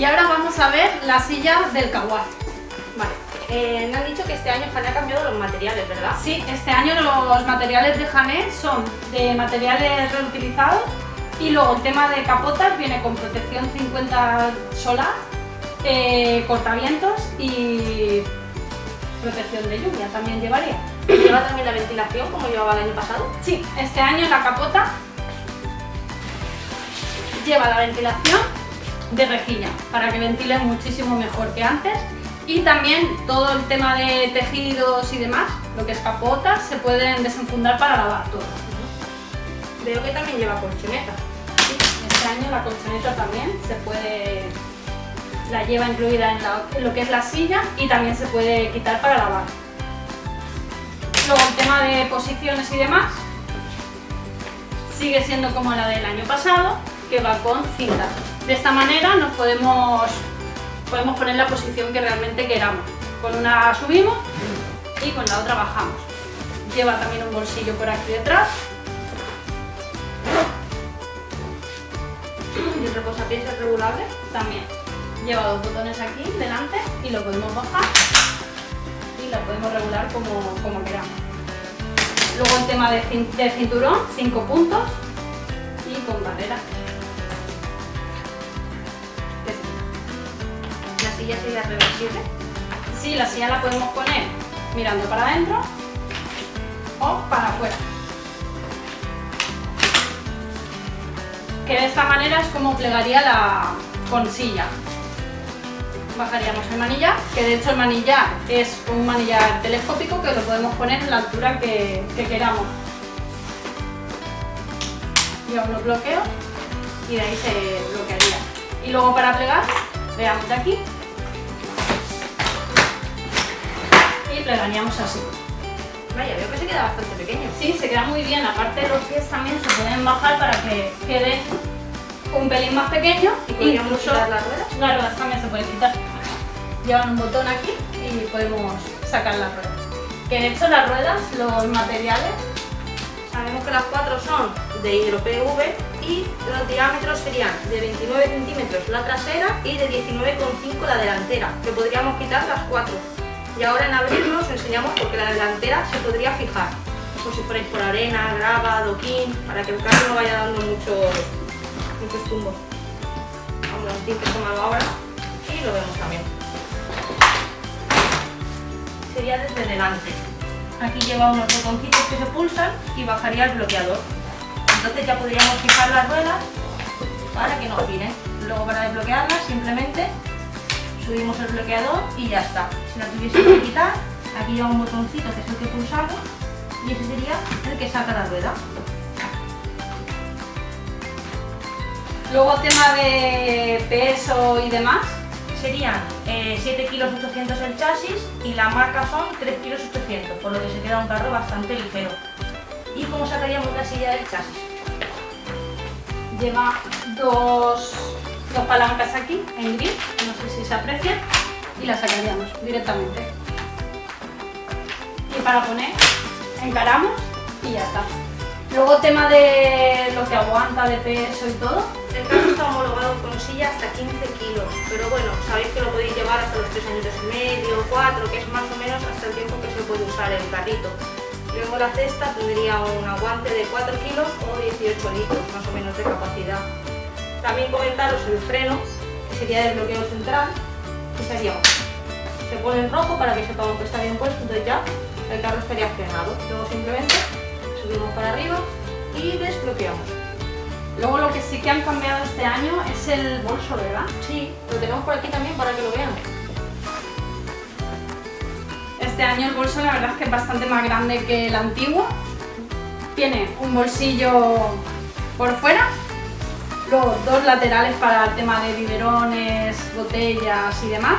Y ahora vamos a ver la silla del Kawai. Vale. Eh, me han dicho que este año Jané ha cambiado los materiales, ¿verdad? Sí, este año los materiales de Jané son de materiales reutilizados y luego el tema de capotas viene con protección 50 solar, eh, cortavientos y protección de lluvia también llevaría. ¿Lleva también la ventilación como llevaba el año pasado? Sí, este año la capota lleva la ventilación de rejilla para que ventile muchísimo mejor que antes y también todo el tema de tejidos y demás, lo que es capotas, se pueden desenfundar para lavar todo. Veo que también lleva colchoneta. Sí, este año la colchoneta también se puede, la lleva incluida en, en lo que es la silla y también se puede quitar para lavar. Luego el tema de posiciones y demás sigue siendo como la del año pasado, que va con cinta. De esta manera nos podemos, podemos poner la posición que realmente queramos. Con una subimos y con la otra bajamos. Lleva también un bolsillo por aquí detrás. ¿Y el reposapiés es regulable? También. Lleva dos botones aquí delante y lo podemos bajar y lo podemos regular como, como queramos. Luego el tema de, cinturón, 5 puntos y con barrera. ¿La silla sería reversible? Sí, la silla la podemos poner mirando para adentro o para afuera. Que de esta manera es como plegaría la con silla. Bajaríamos el manillar, que de hecho el manillar es un manillar telescópico que lo podemos poner en la altura que, que queramos. Lleva unos bloqueos y de ahí se bloquearía. Y luego para plegar, veamos de aquí y plegaríamos así. Vaya, veo que se queda bastante pequeño. Sí, se queda muy bien. Aparte los pies también se pueden bajar para que quede un pelín más pequeño. ¿Y podríamos quitar las ruedas? Las ruedas también se pueden quitar. Llevan un botón aquí y podemos sacar las ruedas. Que de hecho las ruedas, los materiales, Sabemos que las cuatro son de hidro PV y los diámetros serían de 29 centímetros la trasera y de 19,5 la delantera, que podríamos quitar las cuatro. Y ahora en abrirlo os enseñamos porque la delantera se podría fijar, por si ponéis por arena, grava, adoquín, para que el carro no vaya dando muchos, muchos tumbos. Vamos a que tomarlo ahora y lo vemos también. Sería desde delante. Aquí lleva unos botoncitos que se pulsan y bajaría el bloqueador. Entonces ya podríamos fijar las ruedas para que no giren. Luego para desbloquearlas simplemente subimos el bloqueador y ya está. Si la tuviésemos que quitar, aquí lleva un botoncito que es el que pulsamos y ese sería el que saca la rueda. luego tema de peso y demás, Serían eh, 7 kilos 800 el chasis y la marca son 3 kilos 800, por lo que se queda un carro bastante ligero. ¿Y cómo sacaríamos la silla del chasis? lleva dos, dos palancas aquí en gris, no sé si se aprecia, y la sacaríamos directamente. Y para poner, encaramos y ya está. Luego tema de lo que aguanta de peso y todo, El carro está homologado con silla hasta 15 kilos, pero bueno, sabéis que lo podéis llevar hasta los 3 años y medio, 4, que es más o menos hasta el tiempo que se puede usar el carrito. Luego la cesta tendría un aguante de 4 kilos o 18 litros más o menos de capacidad. También comentaros el freno, que sería el bloqueo central, que sería se pone en rojo para que sepamos que está bien puesto, entonces ya el carro estaría frenado. Luego simplemente subimos para arriba y desbloqueamos. luego lo que sí que han cambiado este año es el bolso, ¿verdad? Sí, lo tenemos por aquí también para que lo vean. Este año el bolso la verdad es que es bastante más grande que el antiguo. Tiene un bolsillo por fuera, luego dos laterales para el tema de biberones, botellas y demás.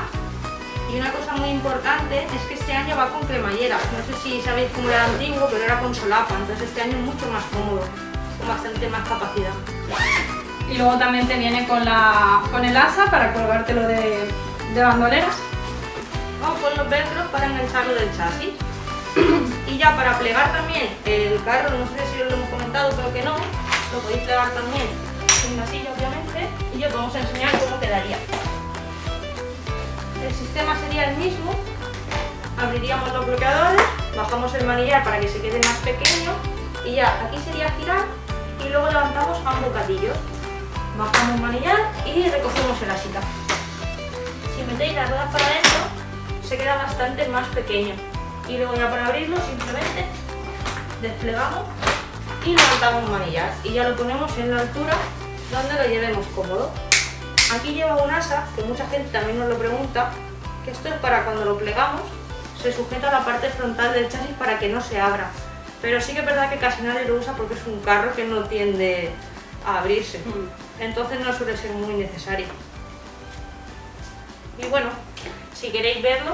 Y una cosa muy importante es que este año va con cremallera. No sé si sabéis cómo era antiguo, pero era con solapa. Entonces este año es mucho más cómodo, con bastante más capacidad. Y luego también te viene con, la, con el asa para colgártelo de, de bandoleras. Vamos con los velcros para engancharlo del chasis. y ya para plegar también el carro, no sé si os lo hemos comentado, pero que no, lo podéis plegar también os vamos a enseñar cómo quedaría. el mismo, abriríamos los bloqueadores, bajamos el manillar para que se quede más pequeño y ya aquí sería girar y luego levantamos a un bocadillo. Bajamos el manillar y recogemos el asita. Si metéis las ruedas para adentro, se queda bastante más pequeño. Y luego ya para abrirlo simplemente desplegamos y levantamos el manillar y ya lo ponemos en la altura donde lo llevemos cómodo. Aquí lleva un asa, que mucha gente también nos lo pregunta, que esto es para cuando lo plegamos, se sujeta a la parte frontal del chasis para que no se abra. Pero sí que es verdad que casi nadie lo usa porque es un carro que no tiende a abrirse. Mm. Entonces no suele ser muy necesario. Y bueno, si queréis verlo,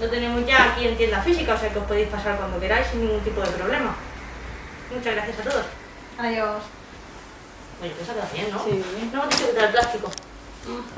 lo tenemos ya aquí en tienda física, o sea que os podéis pasar cuando queráis sin ningún tipo de problema. Muchas gracias a todos. Adiós. Oye, ha quedado bien, ¿no? Sí. No dicho quitar el plástico.